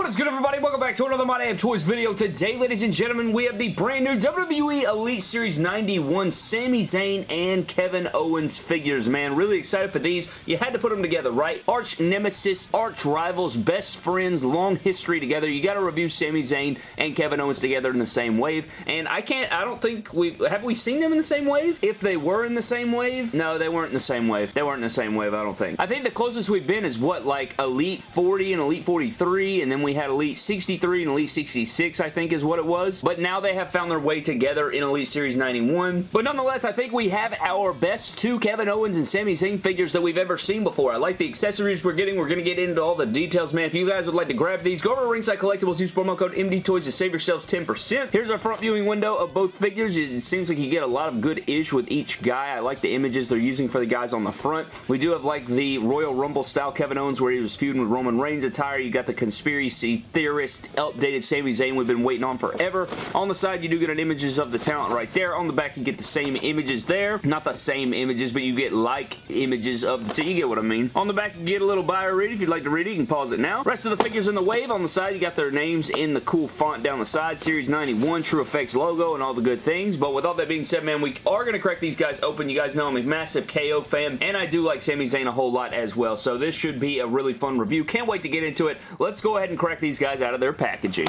What is good everybody? Welcome back to another My Damn Toys video. Today, ladies and gentlemen, we have the brand new WWE Elite Series 91 Sami Zayn and Kevin Owens figures, man. Really excited for these. You had to put them together, right? Arch nemesis, arch rivals, best friends, long history together. You got to review Sami Zayn and Kevin Owens together in the same wave. And I can't, I don't think we, have we seen them in the same wave? If they were in the same wave? No, they weren't in the same wave. They weren't in the same wave, I don't think. I think the closest we've been is what, like Elite 40 and Elite 43, and then we had Elite 63 and Elite 66, I think is what it was. But now they have found their way together in Elite Series 91. But nonetheless, I think we have our best two Kevin Owens and Sami Zayn figures that we've ever seen before. I like the accessories we're getting. We're going to get into all the details, man. If you guys would like to grab these, go over to Ringside Collectibles, use promo code MD Toys to save yourselves 10%. Here's our front viewing window of both figures. It seems like you get a lot of good ish with each guy. I like the images they're using for the guys on the front. We do have like the Royal Rumble style Kevin Owens where he was feuding with Roman Reigns attire. You got the conspiracy theorist updated Sami Zayn we've been waiting on forever. On the side, you do get an images of the talent right there. On the back, you get the same images there. Not the same images, but you get like images of the You get what I mean. On the back, you get a little bio read. If you'd like to read it, you can pause it now. Rest of the figures in the wave. On the side, you got their names in the cool font down the side. Series 91, TrueFX logo, and all the good things. But with all that being said, man, we are going to crack these guys open. You guys know I'm a massive KO fan, and I do like Sami Zayn a whole lot as well. So this should be a really fun review. Can't wait to get into it. Let's go ahead and crack these guys out of their packaging.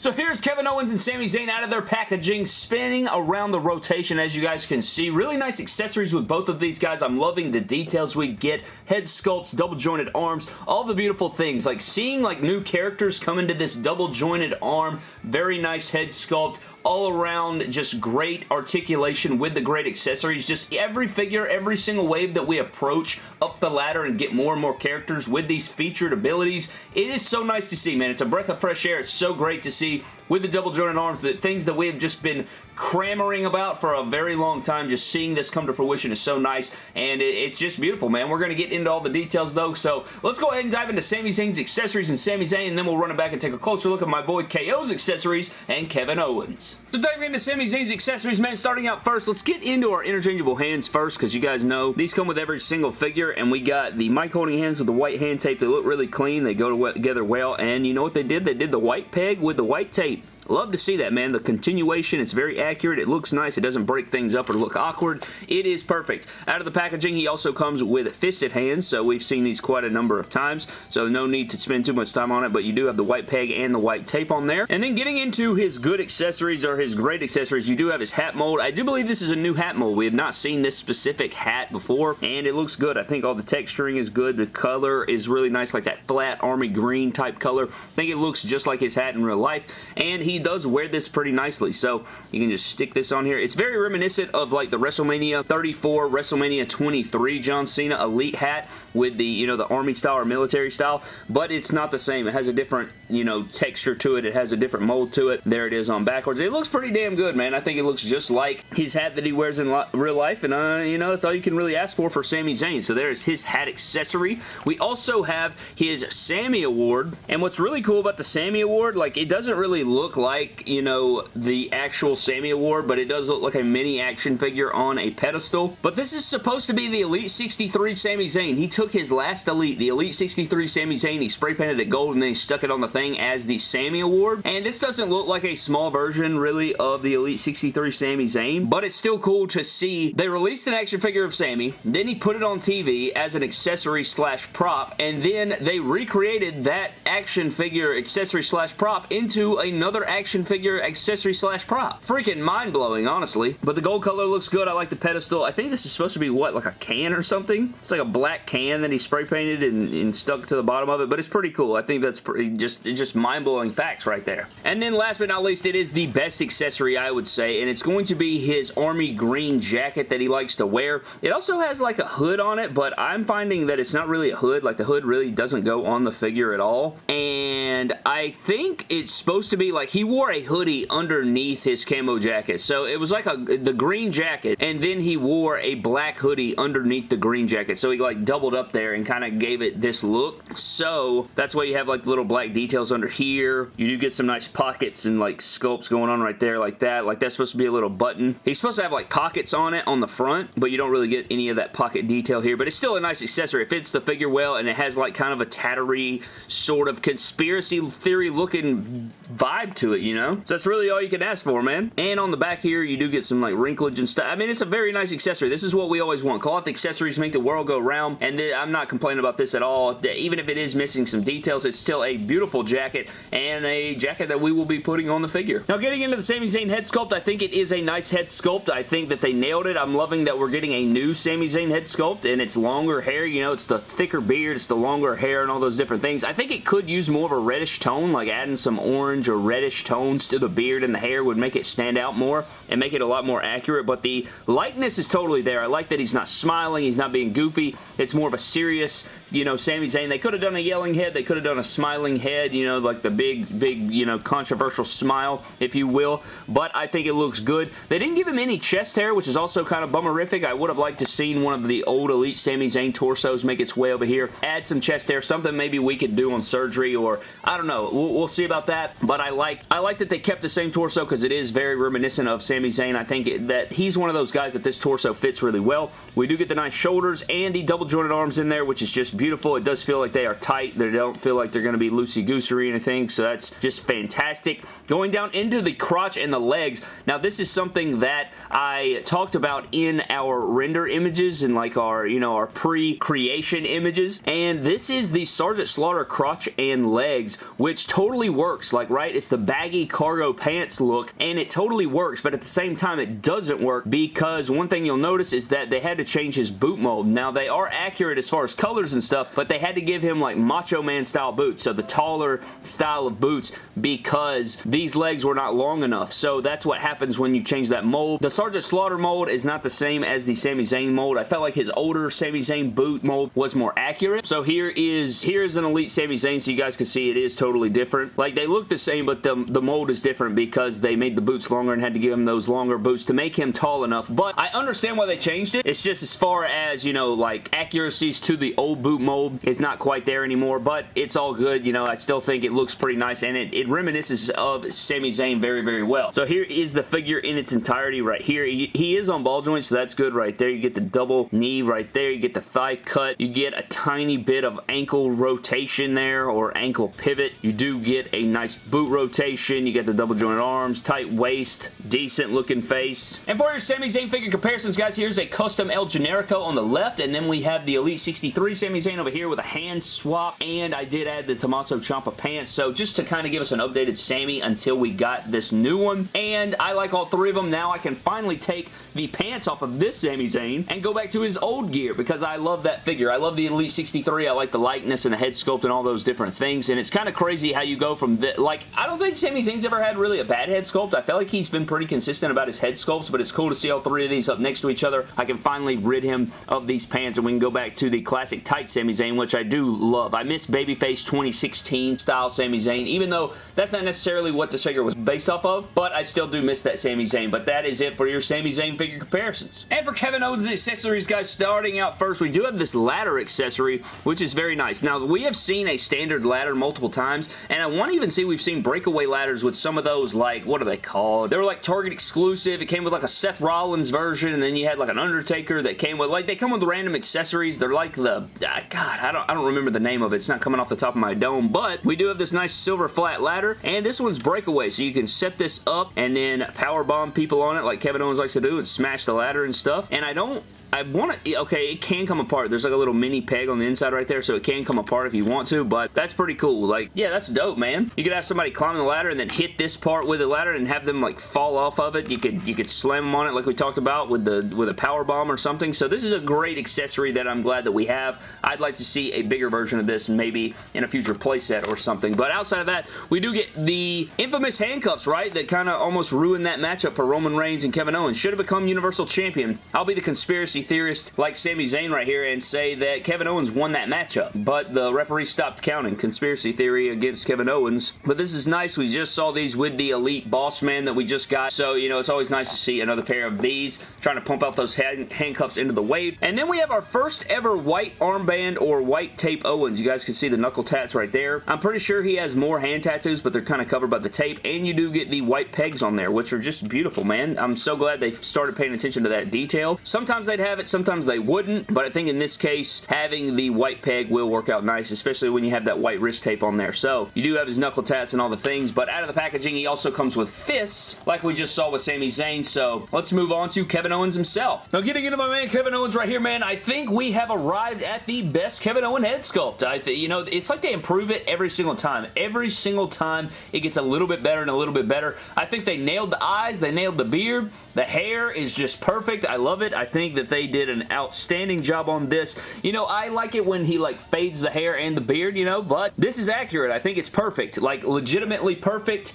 So here's Kevin Owens and Sami Zayn out of their packaging, spinning around the rotation as you guys can see. Really nice accessories with both of these guys. I'm loving the details we get. Head sculpts, double jointed arms, all the beautiful things. Like seeing like new characters come into this double jointed arm, very nice head sculpt, all around just great articulation with the great accessories. Just every figure, every single wave that we approach up the ladder and get more and more characters with these featured abilities, it is so nice to see, man. It's a breath of fresh air. It's so great to see see with the double jointed arms, the things that we have just been crammering about for a very long time. Just seeing this come to fruition is so nice, and it, it's just beautiful, man. We're going to get into all the details, though, so let's go ahead and dive into Sami Zayn's accessories and Sami Zayn, and then we'll run it back and take a closer look at my boy KO's accessories and Kevin Owens. So diving into Sami Zayn's accessories, man, starting out first, let's get into our interchangeable hands first, because you guys know these come with every single figure, and we got the mic holding hands with the white hand tape. They look really clean. They go together well, and you know what they did? They did the white peg with the white tape. Love to see that, man. The continuation, it's very accurate. It looks nice. It doesn't break things up or look awkward. It is perfect. Out of the packaging, he also comes with fisted hands, so we've seen these quite a number of times, so no need to spend too much time on it, but you do have the white peg and the white tape on there. And then getting into his good accessories or his great accessories, you do have his hat mold. I do believe this is a new hat mold. We have not seen this specific hat before, and it looks good. I think all the texturing is good. The color is really nice, like that flat army green type color. I think it looks just like his hat in real life, and does wear this pretty nicely. So you can just stick this on here. It's very reminiscent of like the WrestleMania 34, WrestleMania 23 John Cena Elite hat with the, you know, the army style or military style, but it's not the same. It has a different, you know, texture to it. It has a different mold to it. There it is on backwards. It looks pretty damn good, man. I think it looks just like his hat that he wears in real life, and, uh, you know, that's all you can really ask for for Sami Zayn. So there's his hat accessory. We also have his Sammy Award, and what's really cool about the Sammy Award, like, it doesn't really look like, you know, the actual Sammy Award, but it does look like a mini action figure on a pedestal. But this is supposed to be the Elite 63 Sami Zayn. He took his last Elite, the Elite 63 Sami Zayn, he spray painted it gold and then he stuck it on the thing as the Sammy Award. And this doesn't look like a small version, really, of the Elite 63 Sami Zayn, but it's still cool to see. They released an action figure of Sami, then he put it on TV as an accessory slash prop, and then they recreated that action figure accessory slash prop into another action figure accessory slash prop. Freaking mind-blowing, honestly. But the gold color looks good. I like the pedestal. I think this is supposed to be, what, like a can or something? It's like a black can that he spray painted and, and stuck to the bottom of it, but it's pretty cool. I think that's pretty just, just mind-blowing facts right there. And then last but not least, it is the best accessory, I would say, and it's going to be his army green jacket that he likes to wear. It also has like a hood on it, but I'm finding that it's not really a hood. Like the hood really doesn't go on the figure at all. And I think it's supposed to be like he wore a hoodie underneath his camo jacket. So it was like a the green jacket, and then he wore a black hoodie underneath the green jacket. So he like doubled up there and kind of gave it this look. So that's why you have like little black details under here. You do get some nice pockets and like sculpts going on right there like that. Like that's supposed to be a little button. He's supposed to have like pockets on it on the front, but you don't really get any of that pocket detail here. But it's still a nice accessory. It fits the figure well, and it has like kind of a tattery sort of conspiracy theory looking vibe to it, you know? So that's really all you can ask for, man. And on the back here, you do get some like wrinklage and stuff. I mean, it's a very nice accessory. This is what we always want. Cloth accessories make the world go round, and I'm not complaining about this at all. Even if it is missing some details, it's still a beautiful jacket and a jacket that we will be putting on the figure. Now, getting into the Sami Zayn head sculpt, I think it is a nice head sculpt. I think that they nailed it. I'm loving that we're getting a new Sami Zayn head sculpt, and it's longer hair. You know, it's the thicker beard, it's the longer hair, and all those different things. I think it could use more of a reddish tone, like adding some orange or reddish tones to the beard and the hair would make it stand out more and make it a lot more accurate, but the likeness is totally there. I like that he's not smiling, he's not being goofy. It's more of a serious, you know, Sami Zayn. They could have done a yelling head, they could have done a smiling head, you know, like the big, big, you know, controversial smile, if you will, but I think it looks good. They didn't give him any chest hair, which is also kind of bummerific. I would have liked to seen one of the old Elite Sami Zayn torsos make its way over here. Add some chest hair, something maybe we could do on surgery, or I don't know. We'll, we'll see about that, but I like I like that they kept the same torso because it is very reminiscent of Sami Zayn. I think that he's one of those guys that this torso fits really well. We do get the nice shoulders and the double jointed arms in there, which is just beautiful. It does feel like they are tight. They don't feel like they're going to be loosey-goosey or anything, so that's just fantastic. Going down into the crotch and the legs. Now, this is something that I talked about in our render images and like our, you know, our pre-creation images, and this is the Sergeant Slaughter crotch and legs, which totally works. Like, right, it's the baggy cargo pants look, and it totally works, but at the same time, it doesn't work because one thing you'll notice is that they had to change his boot mold. Now, they are accurate as far as colors and stuff, but they had to give him like Macho Man style boots, so the taller style of boots because these legs were not long enough. So that's what happens when you change that mold. The Sergeant Slaughter mold is not the same as the Sami Zayn mold. I felt like his older Sami Zayn boot mold was more accurate. So here is here is an Elite Sami Zayn so you guys can see it is totally different. Like they look the same but the, the mold is different because they made the boots longer and had to give him those longer boots to make him tall enough. But I understand why they changed it. It's just as far as, you know, like accuracies to the old boot mold is not quite there anymore, but it's all good. You know, I still think it looks pretty nice and it, it reminisces of Sami Zayn very, very well. So here is the figure in its entirety right here. He, he is on ball joints, so that's good right there. You get the double knee right there. You get the thigh cut. You get a tiny bit of ankle rotation there or ankle pivot. You do get a nice boot rotation. You get the double jointed arms, tight waist, decent looking face. And for your Sami Zayn figure comparisons, guys, here's a custom El Generico on the left, and then we have the Elite 63 Sami Zayn over here with a hand swap, and I did add the Tommaso Ciampa pants, so just to kind of give us an updated Sami until we got this new one, and I like all three of them. Now I can finally take the pants off of this Sami Zayn and go back to his old gear because I love that figure. I love the Elite 63. I like the likeness and the head sculpt and all those different things, and it's kind of crazy how you go from the, like, I don't think Sami Zayn's ever had really a bad head sculpt. I feel like he's been pretty consistent about his head sculpts, but it's cool to see all three of these up next to each other. I can finally rid him of these pants, and we can go back to the classic tight Sami Zayn, which I do love. I miss Babyface 2016 style Sami Zayn, even though that's not necessarily what this figure was based off of, but I still do miss that Sami Zayn, but that is it for your Sami Zayn figure comparisons. And for Kevin Owens accessories, guys, starting out first, we do have this ladder accessory, which is very nice. Now, we have seen a standard ladder multiple times, and I want to even see we've seen breakaway ladders with some of those, like, what are they called? They were like Target exclusive. It came with like a Seth Rollins version, and then you had like an Undertaker that came with, like, they come with random accessories. They're like the, uh, God, I don't, I don't remember the name of it. It's not coming off the top of my dome, but we do have this nice silver flat ladder, and this one's breakaway, so you can set this up and then power bomb people on it like Kevin Owens likes to do and smash the ladder and stuff, and I don't, I want to, okay, it can come apart. There's like a little mini peg on the inside right there, so it can come apart if you want to, but that's pretty cool. Like, yeah, that's dope, man. You could have somebody climbing the ladder and then hit this part with the ladder and have them like fall off of it. You could you could slam them on it like we talked about with the with a power bomb or something. So this is a great accessory that I'm glad that we have. I'd like to see a bigger version of this maybe in a future playset or something. But outside of that, we do get the infamous handcuffs, right? That kind of almost ruined that matchup for Roman Reigns and Kevin Owens. Should have become Universal Champion. I'll be the conspiracy theorist like Sami Zayn right here and say that Kevin Owens won that matchup. But the referee stopped counting. Conspiracy theory Theory against Kevin Owens. But this is nice. We just saw these with the Elite Boss Man that we just got. So, you know, it's always nice to see another pair of these trying to pump out those hand handcuffs into the wave. And then we have our first ever white armband or white tape Owens. You guys can see the knuckle tats right there. I'm pretty sure he has more hand tattoos, but they're kind of covered by the tape. And you do get the white pegs on there, which are just beautiful, man. I'm so glad they started paying attention to that detail. Sometimes they'd have it, sometimes they wouldn't. But I think in this case, having the white peg will work out nice, especially when you have that white wrist tape on there. So you do have his knuckle tats and all the things, but out of the packaging, he also comes with fists, like we just saw with Sami Zayn. So let's move on to Kevin Owens himself. Now getting into my man Kevin Owens right here, man, I think we have arrived at the best Kevin Owens head sculpt. I think, you know, it's like they improve it every single time. Every single time it gets a little bit better and a little bit better. I think they nailed the eyes, they nailed the beard, the hair is just perfect. I love it. I think that they did an outstanding job on this. You know, I like it when he like fades the hair and the beard, you know, but this is accurate. I think it's perfect. Like legitimately perfect.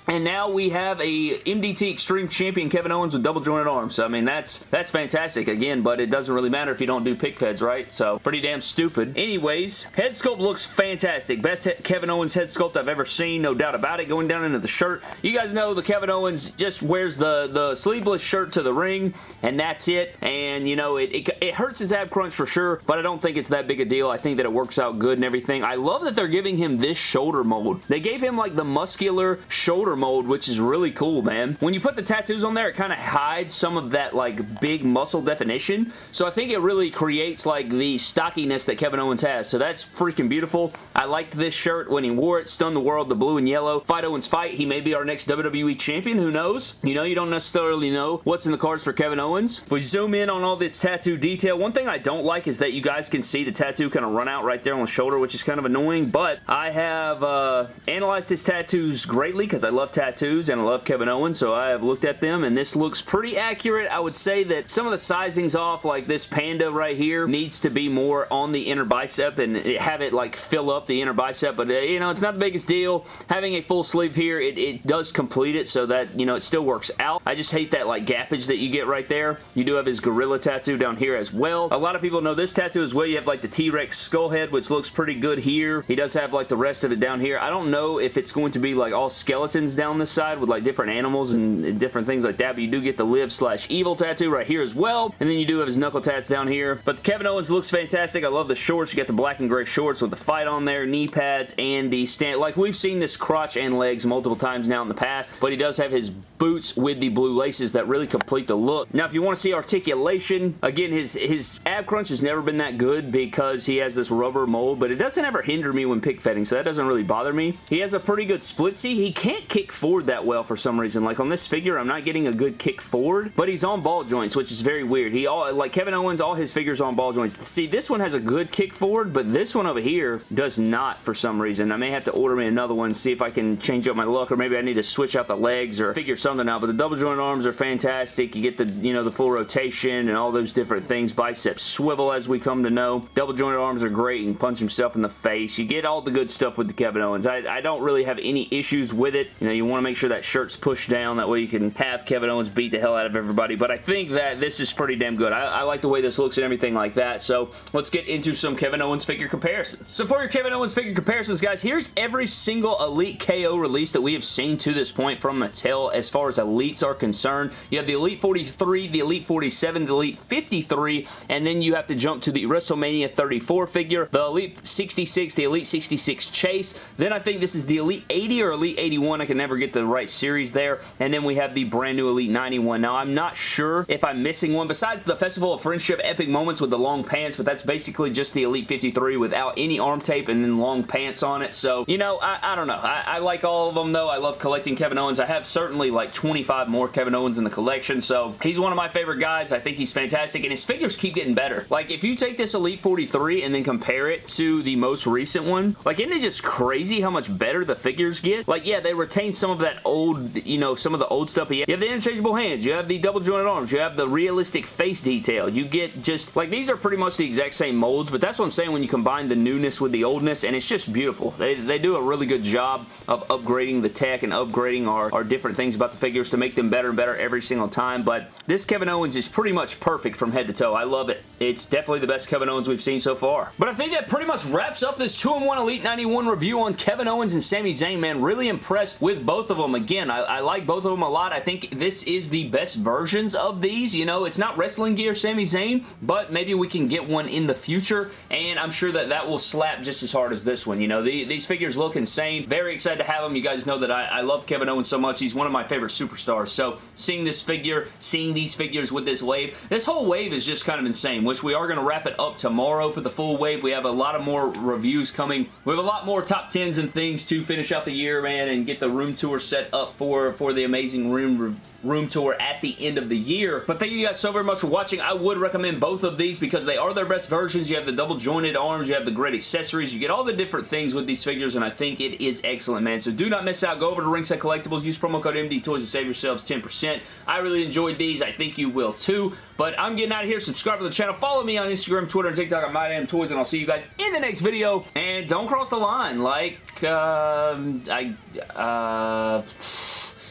And now we have a MDT Extreme Champion Kevin Owens with double jointed arms. So, I mean, that's that's fantastic again, but it doesn't really matter if you don't do pic feds, right? So, pretty damn stupid. Anyways, head sculpt looks fantastic. Best Kevin Owens head sculpt I've ever seen, no doubt about it. Going down into the shirt. You guys know the Kevin Owens just wears the, the sleeveless shirt to the ring, and that's it. And, you know, it, it, it hurts his ab crunch for sure, but I don't think it's that big a deal. I think that it works out good and everything. I love that they're giving him this shoulder mold. They gave him, like, the muscular shoulder mold, which is really cool, man. When you put the tattoos on there, it kind of hides some of that, like, big muscle definition. So I think it really creates, like, the stockiness that Kevin Owens has. So that's freaking beautiful. I liked this shirt when he wore it. Stunned the world, the blue and yellow. Fight Owens fight. He may be our next WWE champion. Who knows? You know, you don't necessarily know what's in the cards for Kevin Owens. If we zoom in on all this tattoo detail, one thing I don't like is that you guys can see the tattoo kind of run out right there on the shoulder, which is kind of annoying, but I have uh, analyzed his tattoos greatly because I love tattoos and I love Kevin Owens, so I have looked at them, and this looks pretty accurate. I would say that some of the sizing's off, like this panda right here needs to be more on the inner bicep and have it like fill up the inner bicep, but uh, you know, it's not the biggest deal. Having a full sleeve here, it, it does complete it so that, you know, it still works out. I just hate that like gappage that you get right there. You do have his gorilla tattoo down here as well. A lot of people know this tattoo as well. You have like the T-Rex skull head, which looks pretty good here. He does have like the rest of it down here. I don't know if it's going to be like all skeletons down this side with like different animals and, different things like that, but you do get the live slash evil tattoo right here as well. And then you do have his knuckle tats down here. But Kevin Owens looks fantastic. I love the shorts. You got the black and gray shorts with the fight on there, knee pads, and the stand. Like we've seen this crotch and legs multiple times now in the past, but he does have his boots with the blue laces that really complete the look. Now, if you want to see articulation, again, his, his ab crunch has never been that good because he has this rubber mold, but it doesn't ever hinder me when pic fedding, so that doesn't really bother me. He has a pretty good split C. He can't kick forward that well for some reason. Like on this figure, I'm not getting a good kick forward, but he's on ball joints, which is very weird. He all Like Kevin Owens, all his figures on ball joints. See, this one has a good kick forward, but this one over here does not for some reason. I may have to order me another one, see if I can change up my look, or maybe I need to switch out the legs or figure something out, but the double joint arms are fantastic. You get the, you know, the full rotation and all those different things. Biceps swivel, as we come to know. Double jointed arms are great. and punch himself in the face. You get all the good stuff with the Kevin Owens. I, I don't really have any issues with it. You know, you want to make sure that shirt's pushed down. That way you can have Kevin Owens beat the hell out of everybody. But I think that this is pretty damn good. I, I like the way this looks and everything like that. So let's get into some Kevin Owens figure comparisons. So for your Kevin Owens figure comparisons, guys, here's every single Elite KO release that we have seen to this point from Mattel as far as Elites are concerned. You have the Elite 43, the Elite 47, the Elite 53, and then you have to jump to the WrestleMania 34 figure, the Elite 66, the Elite 66 Chase. Then I think this is the Elite 80 or Elite 81. I can never get the right series there. And then we have the brand new Elite 91. Now, I'm not sure if I'm missing one besides the Festival of Friendship Epic Moments with the long pants, but that's basically just the Elite 53 without any arm tape and then long pants on it. So, you know, I, I don't know. I, I like all of them, though. I love collecting Kevin Owens. I have certainly like 25 more Kevin Owens in the collection, so he's one of my favorite guys. I think he's fantastic, and his figures keep getting better. Like, if you take this Elite 43 and then compare it to the most recent one, like, isn't it just crazy how much better the figures get? Like, yeah, they retain some of that old, you know, some of the old stuff. You have the interchangeable hands. You have the double jointed arms. You have the realistic face detail. You get just, like, these are pretty much the exact same molds, but that's what I'm saying when you combine the newness with the oldness, and it's just beautiful. They, they do a really good job of upgrading the tech and upgrading our, our different things about the figures to make them better and better every single time, but this Kevin Owens is pretty much perfect from head to toe. I love it. It's definitely the best Kevin Owens we've seen so far. But I think that pretty much wraps up this 2-in-1 Elite 91 review on Kevin Owens and Sami Zayn, man. Really impressed with both of them. Again, I, I like both of them a lot. I think this is the best versions of these. You know, it's not wrestling gear Sami Zayn, but maybe we can get one in the future, and I'm sure that that will slap just as hard as this one. You know, the, these figures look insane. Very excited to have them. You guys know that I, I love Kevin Owens so much. He's one of my favorite superstars. So seeing this figure, seeing these figures with this wave, this whole wave is just kind of insane, which we are going to wrap it up tomorrow for the full wave. We have a lot of more reviews coming. We have a lot more top 10s and things to finish out the year, man, and get the room tour set up for, for the amazing room room tour at the end of the year. But thank you guys so very much for watching. I would recommend both of these because they are their best versions. You have the double jointed arms, you have the great accessories, you get all the different things with these figures, and I think it is excellent, man. So do not miss out. Go over to Ringside Collectibles, use promo code MD Toys to save yourselves 10%. I really enjoyed these. I think you will too. But I'm getting out of here. Subscribe to the channel. Follow me on Instagram, Twitter, and TikTok at MyDamnToys, and I'll see you guys in the next video. And don't cross the line like, uh, I, uh...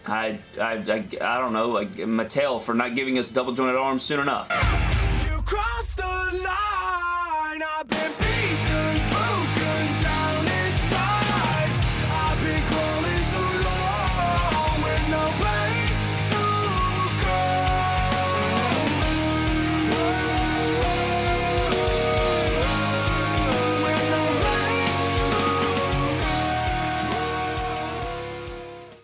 I, I, I, I don't know, like Mattel for not giving us double jointed arms soon enough.